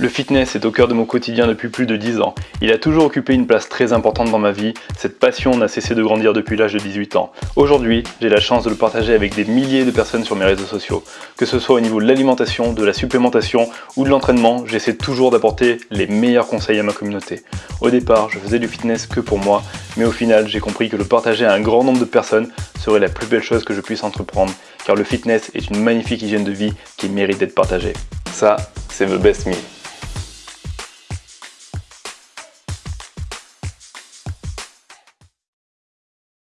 Le fitness est au cœur de mon quotidien depuis plus de 10 ans. Il a toujours occupé une place très importante dans ma vie. Cette passion n'a cessé de grandir depuis l'âge de 18 ans. Aujourd'hui, j'ai la chance de le partager avec des milliers de personnes sur mes réseaux sociaux. Que ce soit au niveau de l'alimentation, de la supplémentation ou de l'entraînement, j'essaie toujours d'apporter les meilleurs conseils à ma communauté. Au départ, je faisais du fitness que pour moi, mais au final, j'ai compris que le partager à un grand nombre de personnes serait la plus belle chose que je puisse entreprendre, car le fitness est une magnifique hygiène de vie qui mérite d'être partagée. Ça, c'est The Best Me.